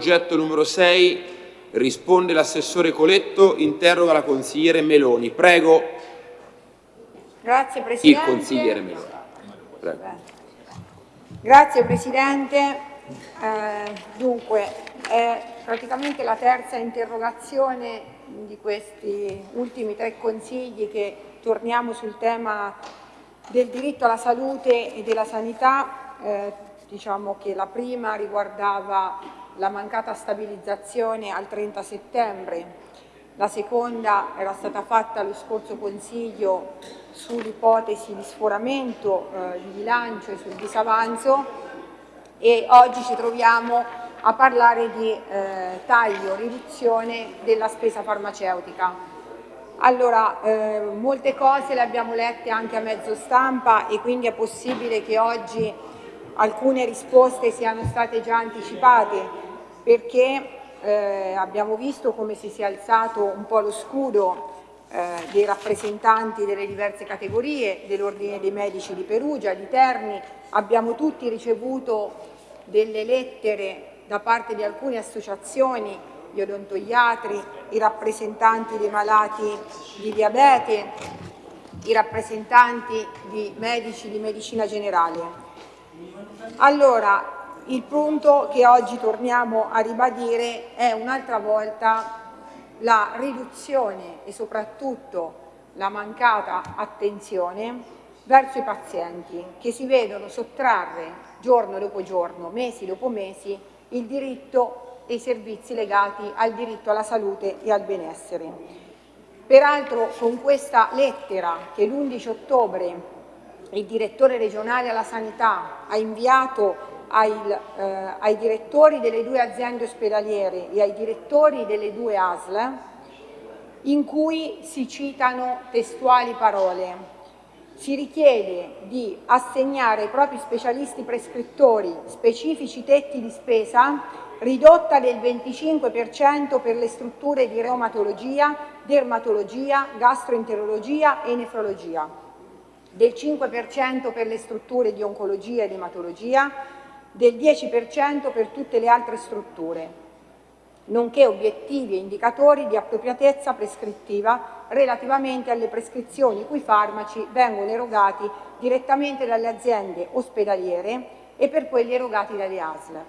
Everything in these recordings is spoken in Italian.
progetto numero 6 risponde l'assessore Coletto, interroga la consigliere Meloni. Prego. Grazie Presidente. Il consigliere Meloni. Prego. Grazie Presidente. Eh, dunque, è praticamente la terza interrogazione di questi ultimi tre consigli che torniamo sul tema del diritto alla salute e della sanità. Eh, diciamo che la prima riguardava la mancata stabilizzazione al 30 settembre, la seconda era stata fatta lo scorso Consiglio sull'ipotesi di sforamento eh, di bilancio e sul disavanzo e oggi ci troviamo a parlare di eh, taglio, riduzione della spesa farmaceutica. Allora, eh, molte cose le abbiamo lette anche a mezzo stampa e quindi è possibile che oggi alcune risposte siano state già anticipate perché eh, abbiamo visto come si sia alzato un po' lo scudo eh, dei rappresentanti delle diverse categorie, dell'Ordine dei Medici di Perugia, di Terni, abbiamo tutti ricevuto delle lettere da parte di alcune associazioni, gli odontoiatri, i rappresentanti dei malati di diabete, i rappresentanti di medici di medicina generale. Allora, il punto che oggi torniamo a ribadire è un'altra volta la riduzione e soprattutto la mancata attenzione verso i pazienti che si vedono sottrarre giorno dopo giorno, mesi dopo mesi, il diritto e i servizi legati al diritto alla salute e al benessere. Peraltro con questa lettera che l'11 ottobre il direttore regionale alla sanità ha inviato ai, eh, ai direttori delle due aziende ospedaliere e ai direttori delle due ASL in cui si citano testuali parole. Si richiede di assegnare ai propri specialisti prescrittori specifici tetti di spesa ridotta del 25% per le strutture di reumatologia, dermatologia, gastroenterologia e nefrologia, del 5% per le strutture di oncologia ed ematologia, del 10% per tutte le altre strutture, nonché obiettivi e indicatori di appropriatezza prescrittiva relativamente alle prescrizioni cui farmaci vengono erogati direttamente dalle aziende ospedaliere e per quelli erogati dalle ASL.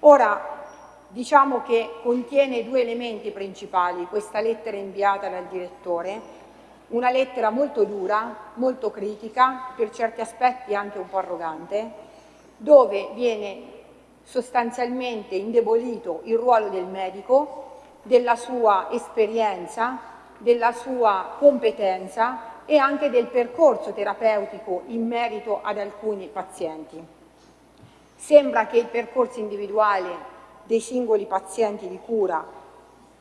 Ora, diciamo che contiene due elementi principali questa lettera inviata dal direttore, una lettera molto dura, molto critica, per certi aspetti anche un po' arrogante, dove viene sostanzialmente indebolito il ruolo del medico, della sua esperienza, della sua competenza e anche del percorso terapeutico in merito ad alcuni pazienti. Sembra che il percorso individuale dei singoli pazienti di cura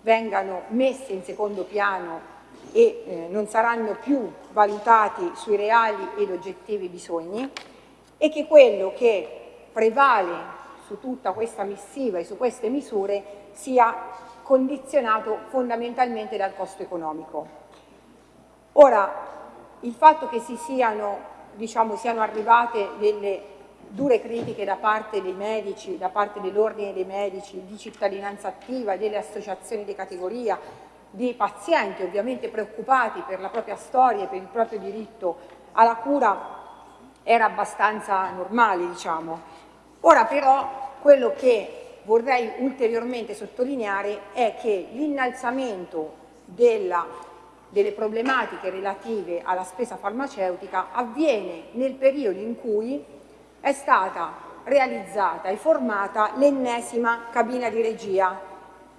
vengano messi in secondo piano e eh, non saranno più valutati sui reali ed oggettivi bisogni e che quello che prevale su tutta questa missiva e su queste misure sia condizionato fondamentalmente dal costo economico. Ora, il fatto che si siano, diciamo, siano arrivate delle dure critiche da parte dei medici, da parte dell'ordine dei medici, di cittadinanza attiva, delle associazioni di categoria, di pazienti ovviamente preoccupati per la propria storia e per il proprio diritto alla cura era abbastanza normale, diciamo. Ora però quello che vorrei ulteriormente sottolineare è che l'innalzamento delle problematiche relative alla spesa farmaceutica avviene nel periodo in cui è stata realizzata e formata l'ennesima cabina di regia,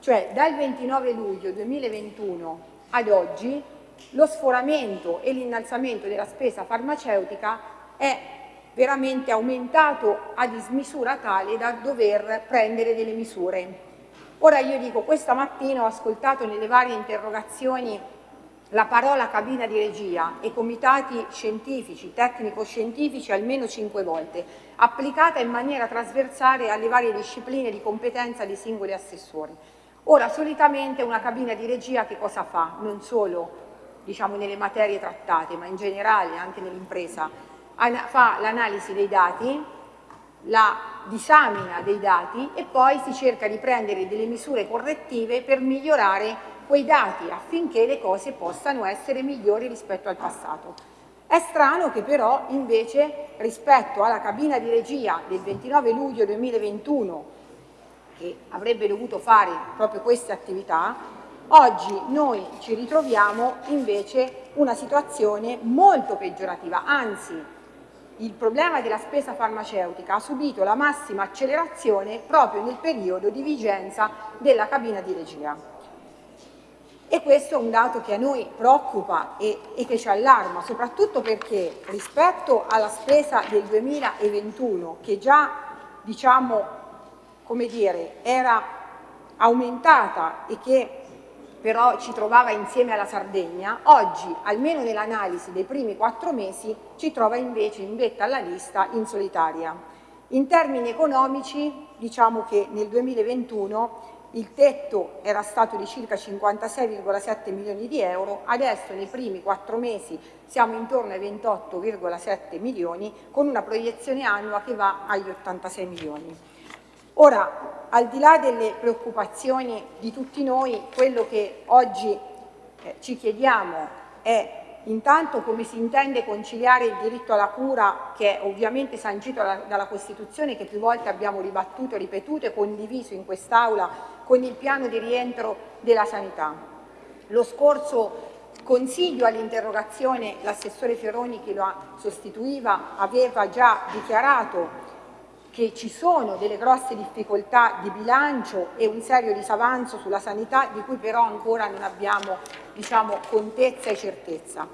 cioè dal 29 luglio 2021 ad oggi lo sforamento e l'innalzamento della spesa farmaceutica è veramente aumentato a dismisura tale da dover prendere delle misure. Ora io dico, questa mattina ho ascoltato nelle varie interrogazioni la parola cabina di regia e comitati scientifici, tecnico-scientifici almeno cinque volte, applicata in maniera trasversale alle varie discipline di competenza dei singoli assessori. Ora, solitamente una cabina di regia che cosa fa? Non solo diciamo, nelle materie trattate, ma in generale anche nell'impresa, fa l'analisi dei dati, la disamina dei dati e poi si cerca di prendere delle misure correttive per migliorare quei dati affinché le cose possano essere migliori rispetto al passato. È strano che però invece rispetto alla cabina di regia del 29 luglio 2021 che avrebbe dovuto fare proprio queste attività, oggi noi ci ritroviamo invece una situazione molto peggiorativa, anzi il problema della spesa farmaceutica ha subito la massima accelerazione proprio nel periodo di vigenza della cabina di regia. E questo è un dato che a noi preoccupa e, e, che ci allarma, soprattutto perché rispetto alla spesa del 2021, che già diciamo, come dire, era aumentata e che però ci trovava insieme alla Sardegna, oggi, almeno nell'analisi dei primi quattro mesi, ci trova invece in vetta alla lista in solitaria. In termini economici, diciamo che nel 2021 il tetto era stato di circa 56,7 milioni di euro, adesso nei primi quattro mesi siamo intorno ai 28,7 milioni con una proiezione annua che va agli 86 milioni. Ora, al di là delle preoccupazioni di tutti noi, quello che oggi eh, ci chiediamo è Intanto come si intende conciliare il diritto alla cura che è ovviamente sancito dalla Costituzione che più volte abbiamo ribattuto, ripetuto e condiviso in quest'Aula con il piano di rientro della sanità. Lo scorso Consiglio all'interrogazione, l'assessore Ferroni che lo sostituiva aveva già dichiarato che ci sono delle grosse difficoltà di bilancio e un serio disavanzo sulla sanità di cui però ancora non abbiamo diciamo, contezza e certezza.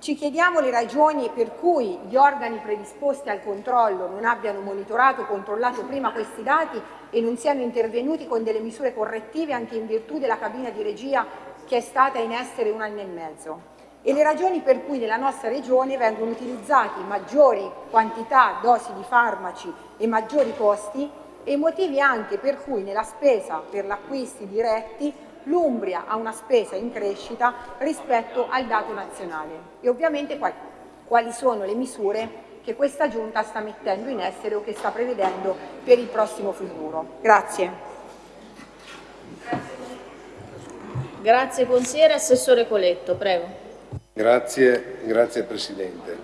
Ci chiediamo le ragioni per cui gli organi predisposti al controllo non abbiano monitorato, controllato prima questi dati e non siano intervenuti con delle misure correttive anche in virtù della cabina di regia che è stata in essere un anno e mezzo e le ragioni per cui nella nostra regione vengono utilizzati maggiori quantità, dosi di farmaci e maggiori costi e i motivi anche per cui nella spesa per gli acquisti diretti l'Umbria ha una spesa in crescita rispetto al dato nazionale e ovviamente quali, quali sono le misure che questa Giunta sta mettendo in essere o che sta prevedendo per il prossimo futuro. Grazie. Grazie consigliere. Assessore Coletto, prego. Grazie, grazie Presidente.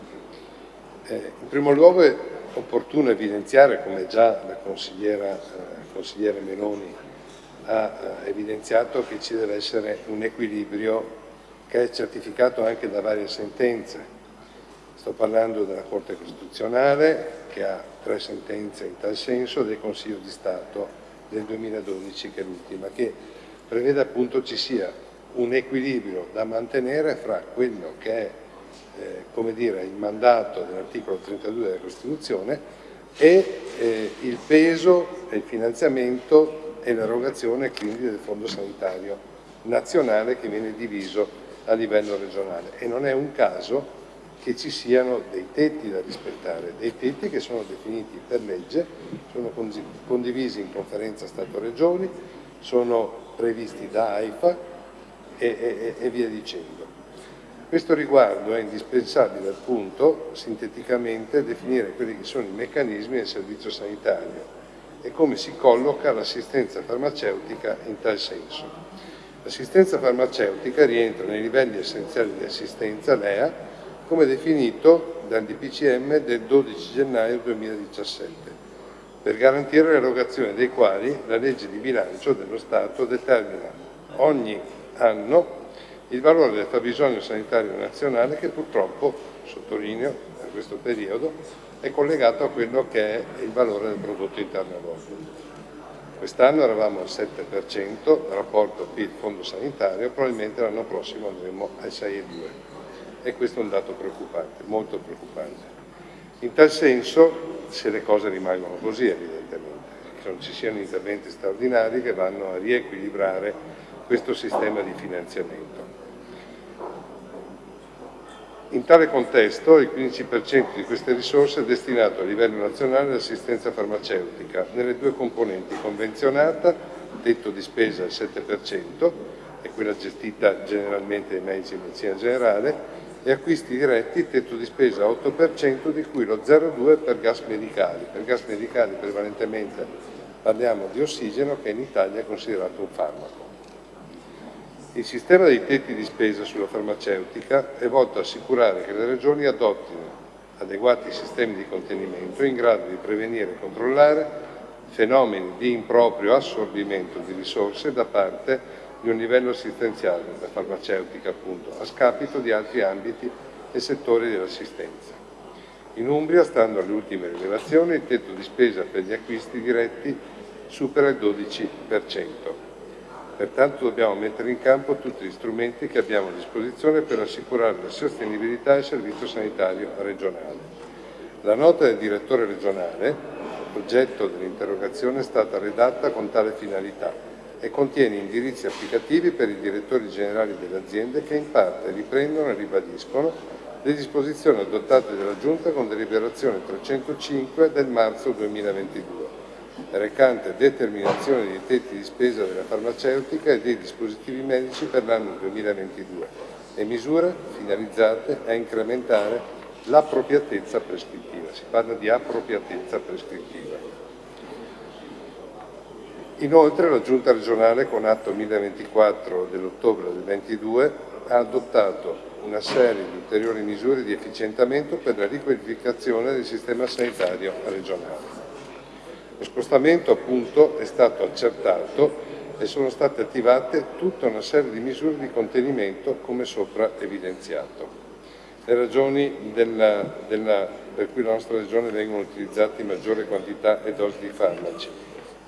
Eh, in primo luogo è opportuno evidenziare, come già la consigliera, eh, consigliere Meloni ha eh, evidenziato, che ci deve essere un equilibrio che è certificato anche da varie sentenze. Sto parlando della Corte Costituzionale, che ha tre sentenze in tal senso, del Consiglio di Stato del 2012, che è l'ultima, che prevede appunto ci sia un equilibrio da mantenere fra quello che è eh, dire, il mandato dell'articolo 32 della Costituzione e eh, il peso e il finanziamento e l'erogazione quindi del Fondo Sanitario nazionale che viene diviso a livello regionale. E non è un caso che ci siano dei tetti da rispettare, dei tetti che sono definiti per legge, sono condivisi in conferenza Stato-Regioni, sono previsti da AIFA e, e, e via dicendo. Questo riguardo è indispensabile appunto sinteticamente definire quelli che sono i meccanismi del servizio sanitario e come si colloca l'assistenza farmaceutica in tal senso. L'assistenza farmaceutica rientra nei livelli essenziali di assistenza LEA come definito dal DPCM del 12 gennaio 2017 per garantire l'erogazione dei quali la legge di bilancio dello Stato determina ogni anno il valore del fabbisogno sanitario nazionale che purtroppo, sottolineo, in questo periodo è collegato a quello che è il valore del prodotto interno lordo. Quest'anno eravamo al 7% rapporto PIL-fondo sanitario, probabilmente l'anno prossimo andremo al 6,2% e questo è un dato preoccupante, molto preoccupante. In tal senso, se le cose rimangono così evidentemente, che non ci siano interventi straordinari che vanno a riequilibrare questo sistema di finanziamento. In tale contesto il 15% di queste risorse è destinato a livello nazionale all'assistenza farmaceutica nelle due componenti convenzionata, tetto di spesa al 7%, è quella gestita generalmente dai medici di medicina generale, e acquisti diretti tetto di spesa 8%, di cui lo 0,2% per gas medicali. Per gas medicali prevalentemente parliamo di ossigeno che in Italia è considerato un farmaco. Il sistema dei tetti di spesa sulla farmaceutica è volto a assicurare che le regioni adottino adeguati sistemi di contenimento in grado di prevenire e controllare fenomeni di improprio assorbimento di risorse da parte di un livello assistenziale, la farmaceutica appunto, a scapito di altri ambiti e settori dell'assistenza. In Umbria, stando alle ultime rilevazioni, il tetto di spesa per gli acquisti diretti supera il 12%. Pertanto dobbiamo mettere in campo tutti gli strumenti che abbiamo a disposizione per assicurare la sostenibilità del servizio sanitario regionale. La nota del direttore regionale, oggetto dell'interrogazione, è stata redatta con tale finalità e contiene indirizzi applicativi per i direttori generali delle aziende che in parte riprendono e ribadiscono le disposizioni adottate dalla Giunta con deliberazione 305 del marzo 2022, recante determinazione dei tetti di spesa della farmaceutica e dei dispositivi medici per l'anno 2022 e misure finalizzate a incrementare l'appropriatezza prescrittiva. Si parla di appropriatezza prescrittiva. Inoltre la Giunta regionale con atto 1024 dell'ottobre del 22 ha adottato una serie di ulteriori misure di efficientamento per la riqualificazione del sistema sanitario regionale. Lo spostamento appunto è stato accertato e sono state attivate tutta una serie di misure di contenimento come sopra evidenziato. Le ragioni della, della, per cui la nostra regione vengono utilizzate in maggiore quantità e dosi di farmaci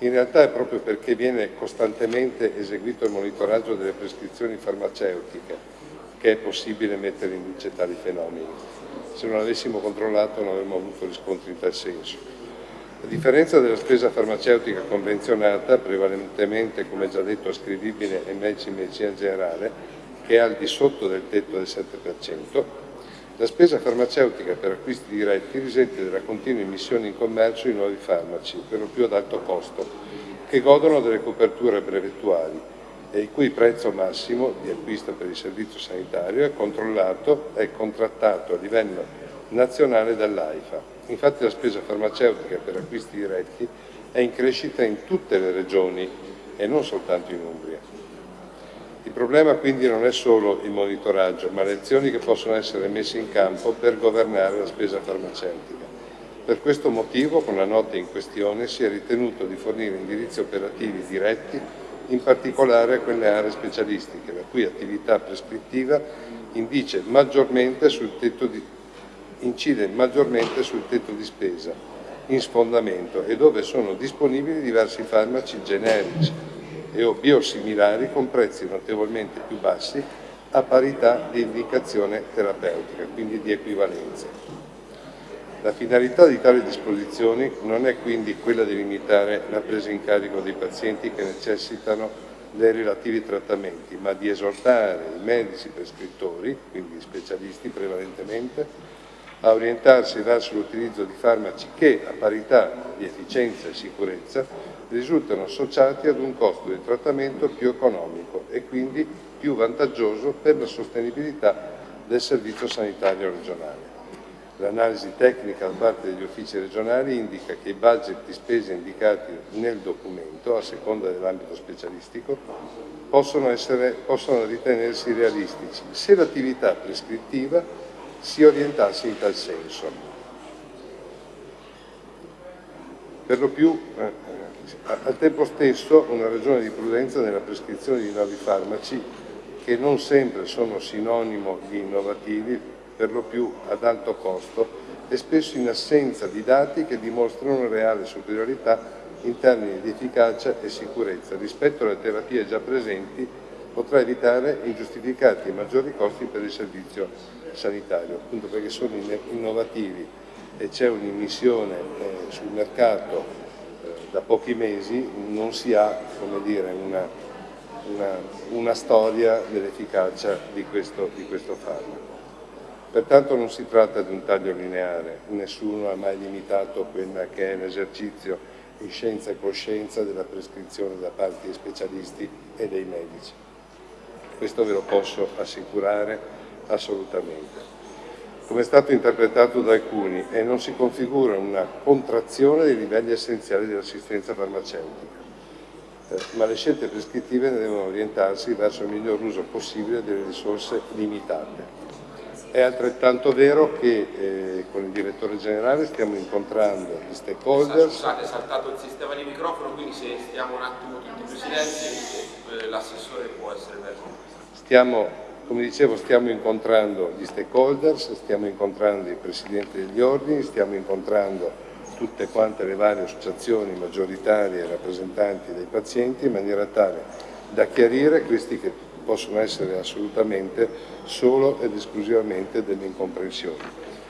in realtà è proprio perché viene costantemente eseguito il monitoraggio delle prescrizioni farmaceutiche che è possibile mettere in luce tali fenomeni. Se non avessimo controllato non avremmo avuto riscontri in tal senso. A differenza della spesa farmaceutica convenzionata, prevalentemente, come già detto, ascrivibile ai medici in medicina generale, che è al di sotto del tetto del 7%, la spesa farmaceutica per acquisti diretti risente della continua immissione in commercio di nuovi farmaci, per lo più ad alto costo, che godono delle coperture brevettuali e il cui prezzo massimo di acquisto per il servizio sanitario è controllato e contrattato a livello nazionale dall'AIFA. Infatti la spesa farmaceutica per acquisti diretti è in crescita in tutte le regioni e non soltanto in Umbria. Il problema quindi non è solo il monitoraggio, ma le azioni che possono essere messe in campo per governare la spesa farmaceutica. Per questo motivo, con la nota in questione, si è ritenuto di fornire indirizzi operativi diretti, in particolare a quelle aree specialistiche, la cui attività prescrittiva maggiormente di, incide maggiormente sul tetto di spesa, in sfondamento, e dove sono disponibili diversi farmaci generici, e o biosimilari con prezzi notevolmente più bassi a parità di indicazione terapeutica, quindi di equivalenza. La finalità di tali disposizioni non è quindi quella di limitare la presa in carico dei pazienti che necessitano dei relativi trattamenti, ma di esortare i medici prescrittori, quindi specialisti prevalentemente, a orientarsi verso l'utilizzo di farmaci che, a parità di efficienza e sicurezza, risultano associati ad un costo di trattamento più economico e quindi più vantaggioso per la sostenibilità del servizio sanitario regionale. L'analisi tecnica da parte degli uffici regionali indica che i budget di spesa indicati nel documento, a seconda dell'ambito specialistico, possono, essere, possono ritenersi realistici se l'attività prescrittiva si orientasse in tal senso. Per lo più eh, al tempo stesso una ragione di prudenza nella prescrizione di nuovi farmaci che non sempre sono sinonimo di innovativi, per lo più ad alto costo e spesso in assenza di dati che dimostrano reale superiorità in termini di efficacia e sicurezza rispetto alle terapie già presenti potrà evitare ingiustificati maggiori costi per il servizio sanitario, appunto perché sono innovativi e c'è un'immissione eh, sul mercato da pochi mesi non si ha dire, una, una, una, storia dell'efficacia di di questo farmaco. Pertanto non si tratta di un taglio lineare, nessuno ha mai limitato quella che è l'esercizio in scienza e coscienza della prescrizione da parte dei specialisti e dei medici. Questo ve lo posso assicurare assolutamente. Come è stato interpretato da alcuni e non si configura una contrazione dei livelli essenziali dell'assistenza farmaceutica, eh, ma le scelte prescrittive devono orientarsi verso il miglior uso possibile delle risorse limitate. È altrettanto vero che eh, con il direttore generale stiamo incontrando gli stakeholders. Scusate, è saltato il sistema di microfono, quindi se stiamo un attimo tutti presidenti, eh, l'assessore può essere verso. Stiamo, come dicevo, stiamo incontrando gli stakeholders, stiamo incontrando i presidenti degli ordini, stiamo incontrando tutte quante le varie associazioni maggioritarie e rappresentanti dei pazienti in maniera tale da chiarire questi che possono essere assolutamente solo ed esclusivamente delle incomprensioni.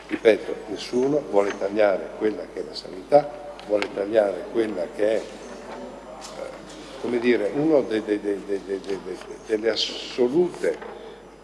Ripeto, nessuno vuole tagliare quella che è la sanità, vuole tagliare quella che è eh, come dire, una de, de, de, delle assolute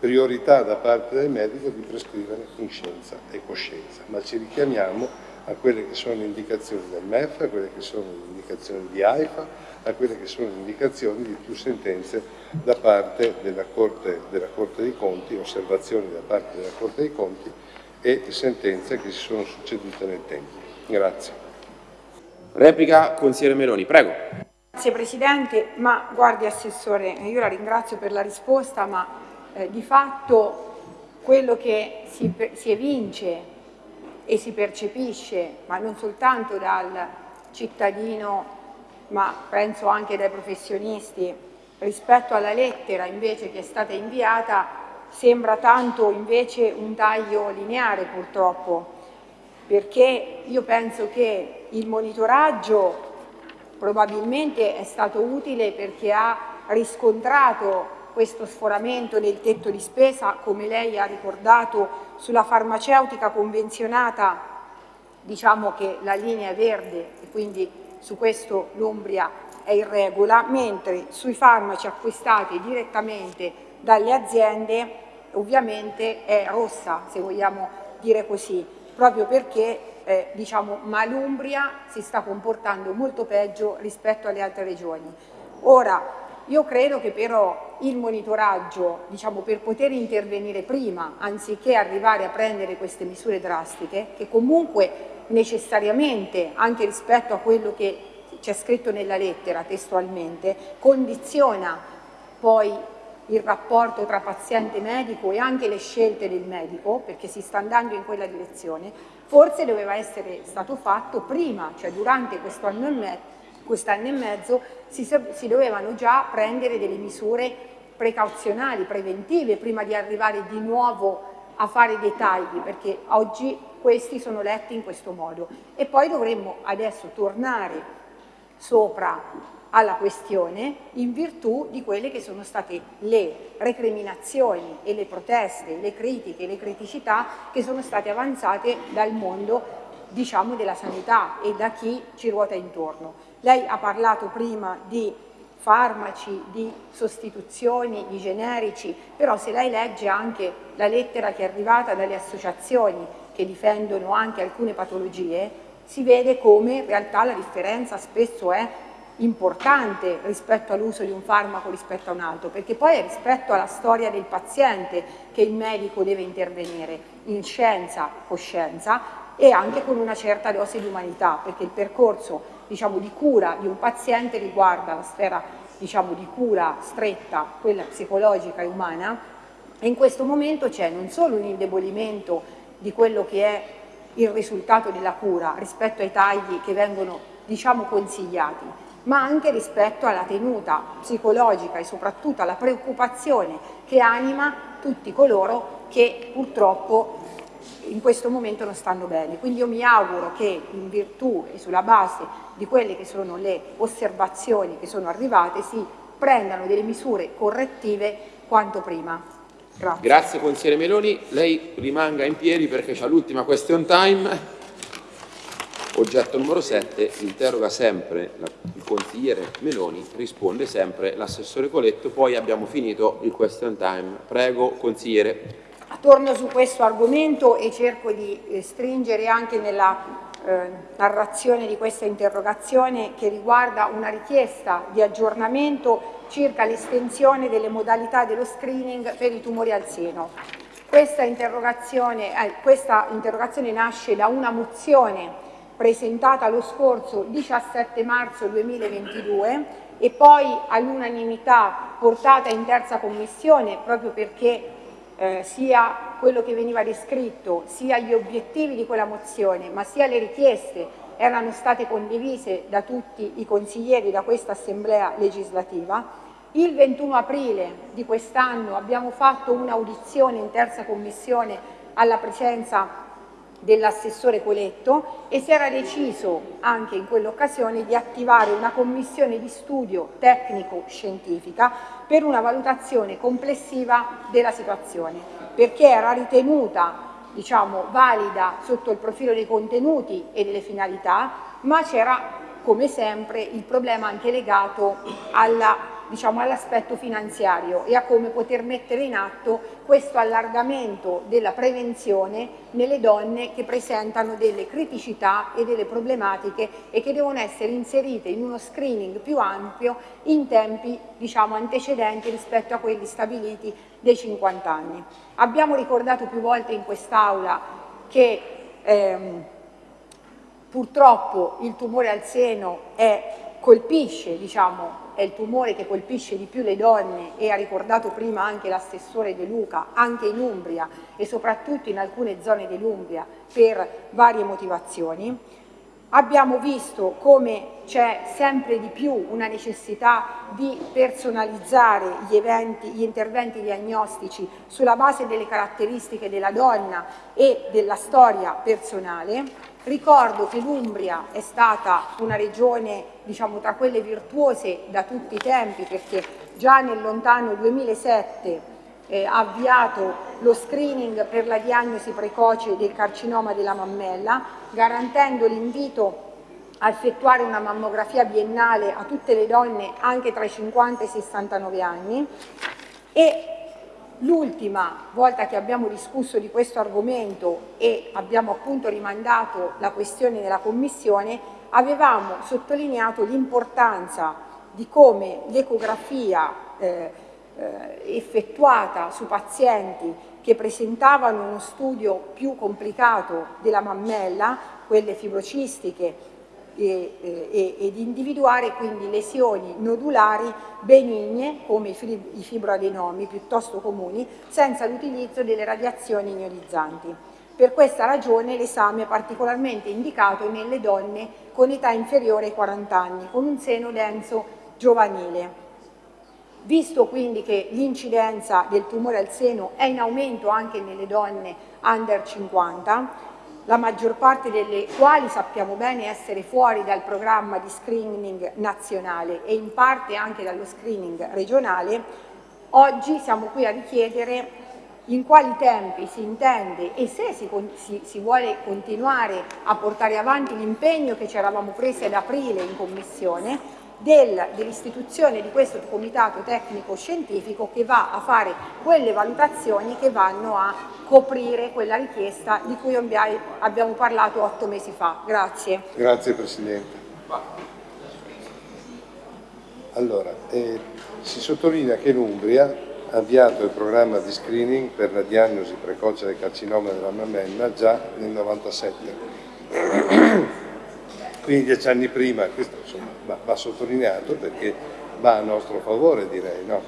priorità da parte del medico di prescrivere in scienza e coscienza, ma ci richiamiamo a quelle che sono le indicazioni del MEF, a quelle che sono le indicazioni di AIFA, a quelle che sono le indicazioni di più sentenze da parte della Corte, della Corte dei Conti, osservazioni da parte della Corte dei Conti e sentenze che si sono succedute nel tempo. Grazie. Replica consigliere Meloni, prego. Grazie Presidente, ma guardi Assessore, io la ringrazio per la risposta, ma eh, di fatto quello che si, si evince e si percepisce, ma non soltanto dal cittadino, ma penso anche dai professionisti, rispetto alla lettera invece che è stata inviata, sembra tanto invece un taglio lineare purtroppo, perché io penso che il monitoraggio probabilmente è stato utile perché ha riscontrato questo sforamento del tetto di spesa, come lei ha ricordato, sulla farmaceutica convenzionata diciamo che la linea è verde e quindi su questo l'Umbria è in regola, mentre sui farmaci acquistati direttamente dalle aziende ovviamente è rossa, se vogliamo dire così, proprio perché eh, diciamo, Malumbria si sta comportando molto peggio rispetto alle altre regioni. Ora, io credo che però il monitoraggio, diciamo, per poter intervenire prima, anziché arrivare a prendere queste misure drastiche, che comunque necessariamente, anche rispetto a quello che c'è scritto nella lettera testualmente, condiziona poi il rapporto tra paziente e medico e anche le scelte del medico, perché si sta andando in quella direzione, forse doveva essere stato fatto prima, cioè durante questo anno e mezzo, quest'anno e mezzo si, si dovevano già prendere delle misure precauzionali, preventive, prima di arrivare di nuovo a fare dei tagli, perché oggi questi sono letti in questo modo. E poi dovremmo adesso tornare sopra alla questione in virtù di quelle che sono state le recriminazioni e le proteste, le critiche, le criticità che sono state avanzate dal mondo diciamo, della sanità e da chi ci ruota intorno. Lei ha parlato prima di farmaci, di sostituzioni, di generici, però se lei legge anche la lettera che è arrivata dalle associazioni che difendono anche alcune patologie, si vede come in realtà la differenza spesso è importante rispetto all'uso di un farmaco rispetto a un altro, perché poi è rispetto alla storia del paziente che il medico deve intervenire in scienza, coscienza e anche con una certa dose di umanità, perché il percorso diciamo, di cura di un paziente riguarda la sfera diciamo, di cura stretta, quella psicologica e umana, e in questo momento c'è non solo un indebolimento di quello che è il risultato della cura rispetto ai tagli che vengono diciamo, consigliati, ma anche rispetto alla tenuta psicologica e soprattutto alla preoccupazione che anima tutti coloro che purtroppo in questo momento non stanno bene. Quindi io mi auguro che in virtù e sulla base di quelle che sono le osservazioni che sono arrivate si prendano delle misure correttive quanto prima. Grazie. Grazie consigliere Meloni, lei rimanga in piedi perché c'è l'ultima question time. Oggetto numero 7, interroga sempre il consigliere Meloni, risponde sempre l'assessore Coletto, poi abbiamo finito il question time. Prego consigliere. Torno su questo argomento e cerco di eh, stringere anche nella eh, narrazione di questa interrogazione che riguarda una richiesta di aggiornamento circa l'estensione delle modalità dello screening per i tumori al seno. Questa interrogazione, eh, questa interrogazione nasce da una mozione presentata lo scorso 17 marzo 2022 e poi all'unanimità portata in terza commissione proprio perché eh, sia quello che veniva descritto, sia gli obiettivi di quella mozione, ma sia le richieste erano state condivise da tutti i consiglieri da questa assemblea legislativa. Il 21 aprile di quest'anno abbiamo fatto un'audizione in terza commissione alla presenza dell'assessore Coletto e si era deciso anche in quell'occasione di attivare una commissione di studio tecnico-scientifica per una valutazione complessiva della situazione, perché era ritenuta diciamo, valida sotto il profilo dei contenuti e delle finalità, ma c'era come sempre il problema anche legato alla diciamo, all'aspetto finanziario e a come poter mettere in atto questo allargamento della prevenzione nelle donne che presentano delle criticità e delle problematiche e che devono essere inserite in uno screening più ampio in tempi diciamo, antecedenti rispetto a quelli stabiliti dei 50 anni. Abbiamo ricordato più volte in quest'Aula che ehm, purtroppo il tumore al seno è, colpisce diciamo, è il tumore che colpisce di più le donne e ha ricordato prima anche l'assessore De Luca, anche in Umbria e soprattutto in alcune zone dell'Umbria per varie motivazioni. Abbiamo visto come c'è sempre di più una necessità di personalizzare gli, eventi, gli interventi diagnostici sulla base delle caratteristiche della donna e della storia personale Ricordo che l'Umbria è stata una regione diciamo, tra quelle virtuose da tutti i tempi perché già nel lontano 2007 eh, ha avviato lo screening per la diagnosi precoce del carcinoma della mammella, garantendo l'invito a effettuare una mammografia biennale a tutte le donne anche tra i 50 e i 69 anni. E L'ultima volta che abbiamo discusso di questo argomento e abbiamo appunto rimandato la questione nella Commissione, avevamo sottolineato l'importanza di come l'ecografia eh, eh, effettuata su pazienti che presentavano uno studio più complicato della mammella, quelle fibrocistiche e, e, ed individuare quindi lesioni nodulari benigne come i fibroadenomi piuttosto comuni senza l'utilizzo delle radiazioni ionizzanti. Per questa ragione l'esame è particolarmente indicato nelle donne con età inferiore ai 40 anni, con un seno denso giovanile. Visto quindi che l'incidenza del tumore al seno è in aumento anche nelle donne under 50, la maggior parte delle quali sappiamo bene essere fuori dal programma di screening nazionale e in parte anche dallo screening regionale, oggi siamo qui a richiedere in quali tempi si intende e se si, si, si vuole continuare a portare avanti l'impegno che ci eravamo presi ad aprile in Commissione del, dell'istituzione di questo comitato tecnico scientifico che va a fare quelle valutazioni che vanno a coprire quella richiesta di cui abbiamo parlato otto mesi fa. Grazie. Grazie Presidente. Allora, eh, si sottolinea che l'Umbria ha avviato il programma di screening per la diagnosi precoce del carcinoma della mammella già nel 97 quindi dieci anni prima, questo insomma, va, va, sottolineato perché va a nostro favore direi, no?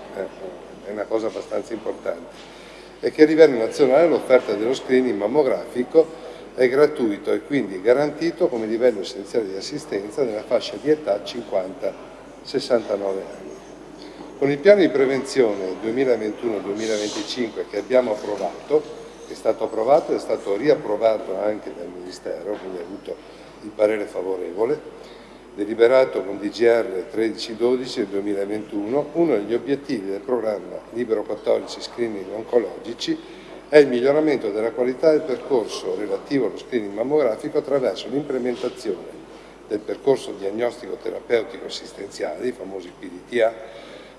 è una cosa abbastanza importante, e che a livello nazionale l'offerta dello screening mammografico è gratuito e quindi garantito come livello essenziale di assistenza nella fascia di età 50-69 anni. Con il piano di prevenzione 2021-2025 che abbiamo approvato, è stato approvato e è stato riapprovato anche dal Ministero, quindi ha avuto il parere favorevole, deliberato con DGR 1312 del 2021, uno degli obiettivi del programma Libero 14 Screening Oncologici è il miglioramento della qualità del percorso relativo allo screening mammografico attraverso l'implementazione del percorso diagnostico terapeutico assistenziale, i famosi PDTA,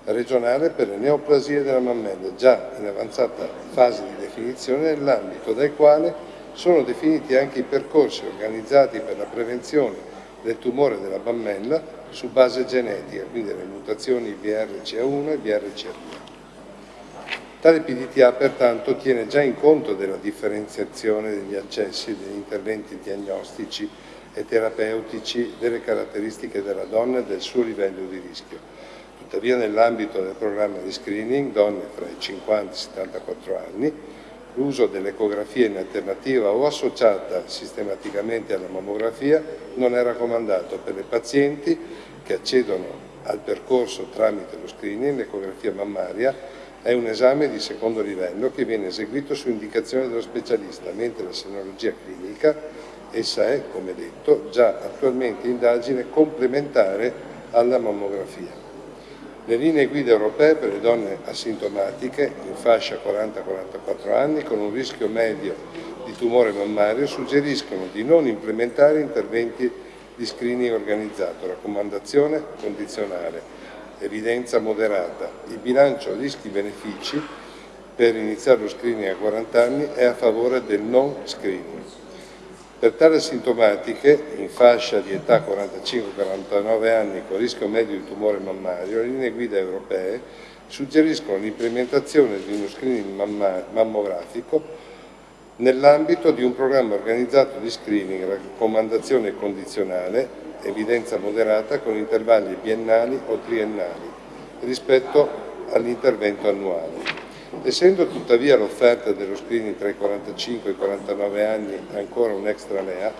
regionale per le neoplasie della mammella, già in avanzata fase di definizione nell'ambito del quale sono definiti anche i percorsi organizzati per la prevenzione del tumore della mammella su base genetica, quindi le mutazioni BRCA1 e BRCA2. Tale PDTA pertanto tiene già in conto della differenziazione degli accessi degli interventi diagnostici e terapeutici delle caratteristiche della donna e del suo livello di rischio. Tuttavia nell'ambito del programma di screening donne fra i 50 e i 74 anni l'uso dell'ecografia in alternativa o associata sistematicamente alla mammografia non è raccomandato per le pazienti che accedono al percorso tramite lo screening, l'ecografia mammaria è un esame di secondo livello che viene eseguito su indicazione dello specialista, mentre la senologia clinica, essa è, come detto, già attualmente indagine complementare alla mammografia. Le linee guida europee per le donne asintomatiche in fascia 40-44 anni con un rischio medio di tumore mammario suggeriscono di non implementare interventi di screening organizzato, raccomandazione condizionale, evidenza moderata. Il bilancio rischi-benefici per iniziare lo screening a 40 anni è a favore del non screening. Per tali sintomatiche, in fascia di età 45-49 anni con rischio medio di tumore mammario, le linee guida europee suggeriscono l'implementazione di uno screening mammografico nell'ambito di un programma organizzato di screening, raccomandazione condizionale evidenza moderata con intervalli biennali o triennali rispetto all'intervento annuale. Essendo tuttavia l'offerta dello screening tra i 45 e i 49 anni ancora un extra LEA,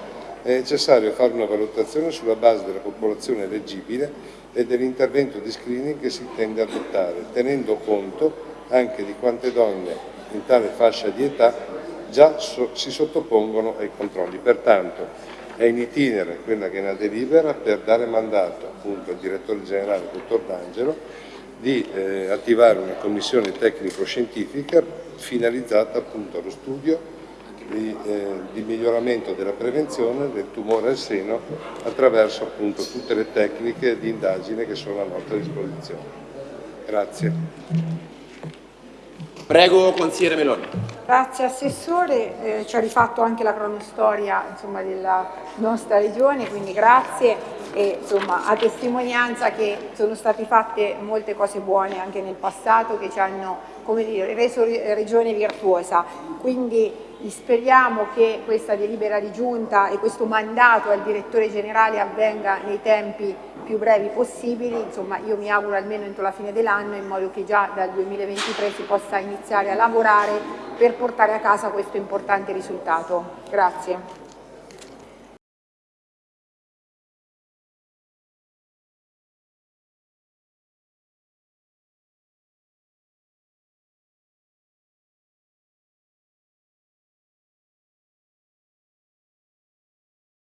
è necessario fare una valutazione sulla base della popolazione eleggibile e dell'intervento di screening che si intende adottare, tenendo conto anche di quante donne in tale fascia di età già so si sottopongono ai controlli. Pertanto, è in itinere quella che è una delibera per dare mandato appunto, al direttore generale, dottor D'Angelo, di eh, attivare una commissione tecnico-scientifica finalizzata appunto allo studio di, eh, di, miglioramento della prevenzione del tumore al seno attraverso appunto tutte le tecniche di indagine che sono a nostra disposizione. Grazie. Prego, consigliere Meloni. Grazie Assessore, eh, ci ha rifatto anche la cronostoria insomma, della nostra Regione, quindi grazie e insomma, a testimonianza che sono state fatte molte cose buone anche nel passato che ci hanno come dire, reso Regione virtuosa. Quindi speriamo che questa delibera di giunta e questo mandato al direttore generale avvenga nei tempi più brevi possibili, insomma io mi auguro almeno entro la fine dell'anno in modo che già dal 2023 si possa iniziare a lavorare per portare a casa questo importante risultato. Grazie.